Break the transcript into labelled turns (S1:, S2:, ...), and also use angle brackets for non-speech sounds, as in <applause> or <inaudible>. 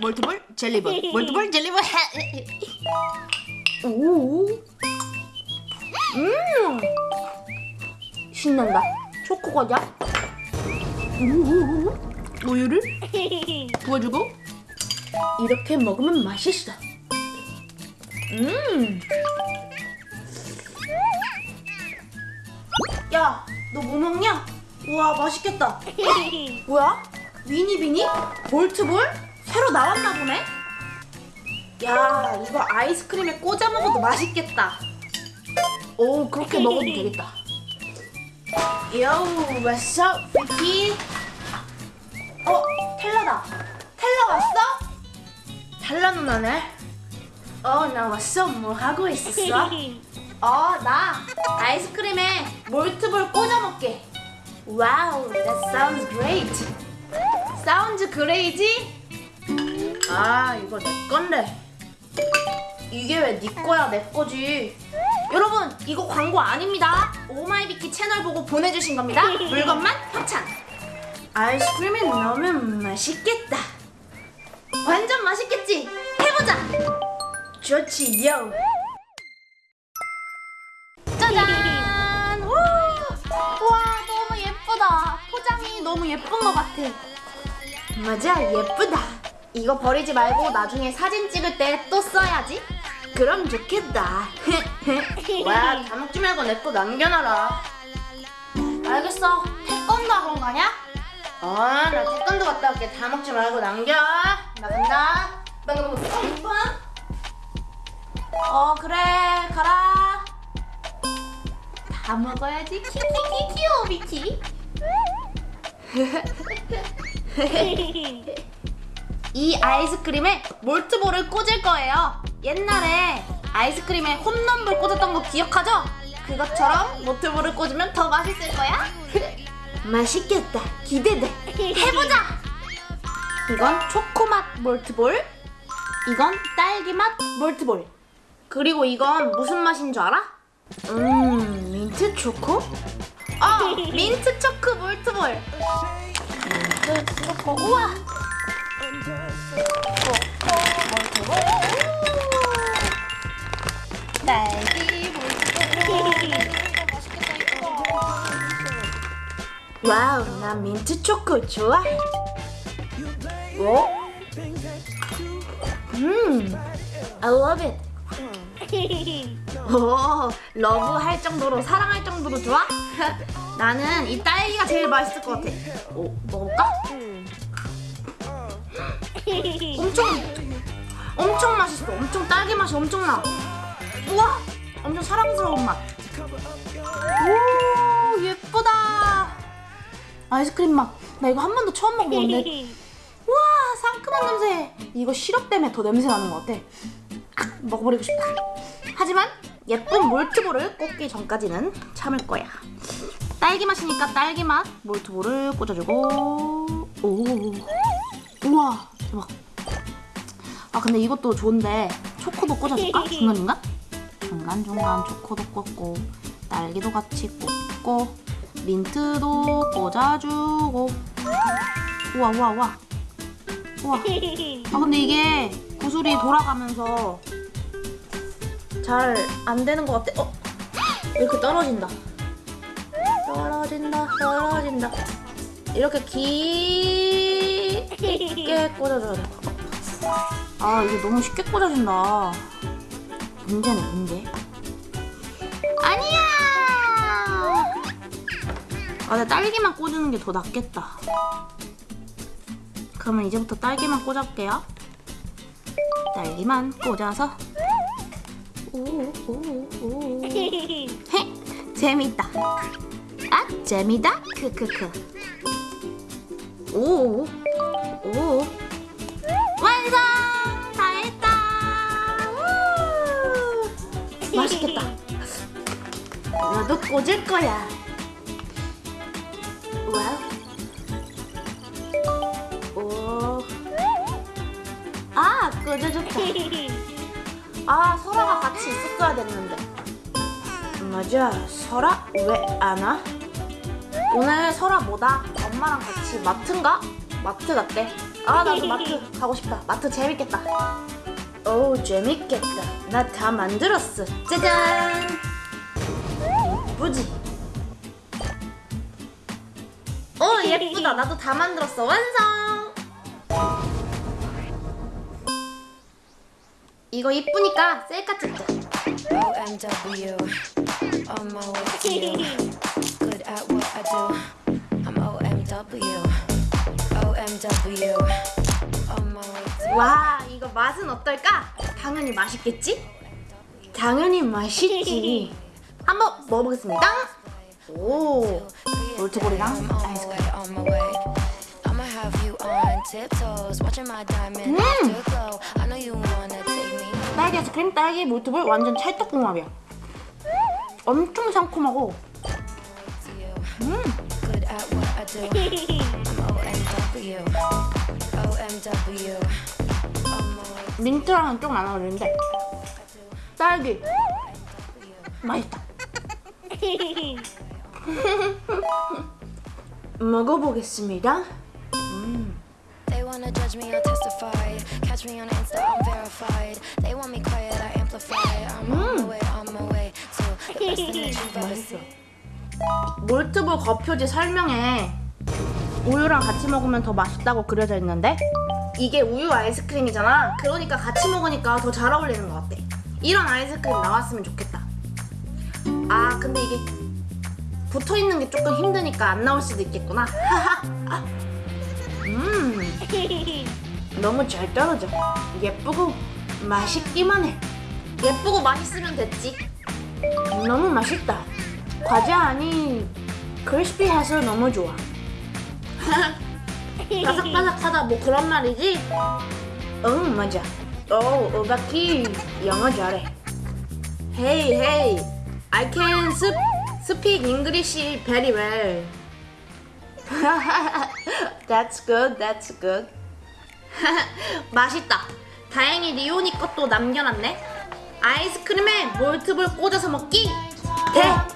S1: 몰트볼 젤리볼 <laughs> 몰트볼 젤리볼 <laughs> 오. 음. 신난다. 초코 과자. 오. 우유를 <laughs> 부어주고 이렇게 먹으면 맛있어. 음. 야, 너 뭐 먹냐? 우와, 맛있겠다. 뭐야? 위니비니? 볼트볼? 새로 나왔나 보네? 야, 이거 아이스크림에 꽂아 먹어도 맛있겠다. 오, 그렇게 먹어도 되겠다. Yo, what's up, Vicky? 어, 텔라다. 텔라 왔어? 텔라 누나네. 어, 나 왔어. 뭐 하고 있었어? 어, 나 아이스크림에 몰트볼 꽂아 먹게. Wow, that sounds great. Sounds crazy? 아, 이거 내 건데. 이게 왜 네 거야, 내 거지? 여러분, 이거 광고 아닙니다. 오마이비키 채널 보고 보내주신 겁니다. <laughs> 물건만 협찬. 아이스크림이 너무 맛있겠다. 완전 맛있겠지? 해보자. 좋지, 요. 짜잔! 우! 와, 너무 예쁘다. 포장이 너무 예쁜 것 같아. 맞아, 예쁘다. 이거 버리지 말고 나중에 사진 찍을 때 또 써야지. 그럼 좋겠다. <laughs> 와, 다 먹지 말고 내 거 남겨놔라. 알겠어. 태권도 학원 가냐? 어, 나 태권도 갔다 올게. 다 먹지 말고 남겨. 나 간다. 빵빵빵빵. 어, 그래. 가라. 다 먹어야지. 키키키키오 미키. <laughs> <laughs> 이 아이스크림에 몰트볼을 꽂을 거예요. 옛날에 아이스크림에 홈런볼 꽂았던 거 기억하죠? 그것처럼 몰트볼을 꽂으면 더 맛있을 거야. <laughs> 맛있겠다. 기대돼. 해보자. 이건 초코맛 몰트볼. 이건 딸기맛 몰트볼. 그리고 이건 무슨 맛인 줄 알아? 음, 민트 초코? 어, 민트 초코 몰트볼. 초코. 우와. Wow, 나 민트 초코 좋아. 오? 음, I love it. 오, love 할 정도로 사랑할 정도로 좋아? <laughs> 나는 이 딸기가 제일 맛있을 것 같아. 오, 먹을까? 엄청 엄청 맛있어. 엄청 딸기 맛이 엄청 나. 우와, 엄청 사랑스러운 맛. 오, 예쁘다. 아이스크림 맛. 나 이거 한 번도 처음 먹어보는데. <laughs> 우와, 상큼한 냄새. 이거 시럽 때문에 더 냄새 나는 것 같아. 아, 먹어버리고 싶다. 하지만 예쁜 몰트볼을 꽂기 전까지는 참을 거야. 딸기 맛이니까 딸기 맛 몰트볼을 꽂아주고. 오, 우와, 대박. 아 근데 이것도 좋은데 초코도 꽂아줄까? 중간 중간? 중간 중간 초코도 꽂고 딸기도 같이 꽂고 민트도 꽂아주고. 우와 우와 우와. 우와. 아 근데 이게 구슬이 돌아가면서 잘 안 되는 것 같아. 어? 이렇게 떨어진다. 떨어진다, 떨어진다. 이렇게 깊게 꽂아줘야 돼. 아 이게 너무 쉽게 꽂아진다. 문제네 문제. 아니야. 아, 나 딸기만 꽂는 게 더 낫겠다. 그러면 이제부터 딸기만 꽂아볼게요. 딸기만 꽂아서. 오오오. <laughs> 헤, 재밌다. 아, 재미다. 크크크. 오, 오. 완성! 다 했다. 우! 맛있겠다. <laughs> 너도 꽂을 거야. 아, 꽂아줬다. <laughs> 아, 설아가 같이 있었어야 됐는데. 맞아, 설아 왜 안 와? 오늘 설아 뭐다? 엄마랑 같이 마트인가? 마트 같대. 아 나도 마트 <laughs> 가고 싶다. 마트 재밌겠다. 오 재밌겠다. 나 다 만들었어. 짜잔. 이쁘지? 오 예쁘다. 나도 다 만들었어. 완성. 이거 이쁘니까 셀카 찍자.
S2: OMW, on my way to you. Good at what I do. I'm OMW, OMW, on my way to
S1: 와 이거 맛은 어떨까? 당연히 맛있겠지? 당연히 맛있지. <laughs> 한번 먹어보겠습니다. 오 롤트볼이랑 아이스크림.
S2: Me.
S1: 딸기 아이스크림, 딸기 몰트볼 완전 찰떡궁합이야. 엄청
S2: my way
S1: 민트랑은 좀안 어울리는데 딸기. 맛있다. <laughs> <laughs> 먹어보겠습니다.
S2: Wanna judge me, I'll testify. Catch me on Insta, I'm verified. They want me quiet, I amplify. I'm on my way, on my way to the best thing that you've ever seen.
S1: 몰트볼 겉표지 설명에 우유랑 같이 먹으면 더 맛있다고 그려져 있는데 이게 우유 아이스크림이잖아. 그러니까 같이 먹으니까 더 잘 어울리는 것 같아. 이런 아이스크림 나왔으면 좋겠다. 아 근데 이게 붙어 있는 게 조금 힘드니까 안 나올 수도 있겠구나. 음 <laughs> 너무 잘 떨어져. 예쁘고 맛있기만 해. 예쁘고 맛있으면 됐지. 너무 맛있다. 과자 아니 크리스피해서 너무 좋아. <laughs> 바삭바삭하다 뭐 그런 말이지? 응 맞아. 오 오바키 영어 잘해. Hey hey, I can sp speak English very well. <laughs> that's good, that's good. <laughs> 맛있다. 다행히 리오니 것도 남겨놨네. 아이스크림에 몰트볼 꽂아서 먹기 대성공.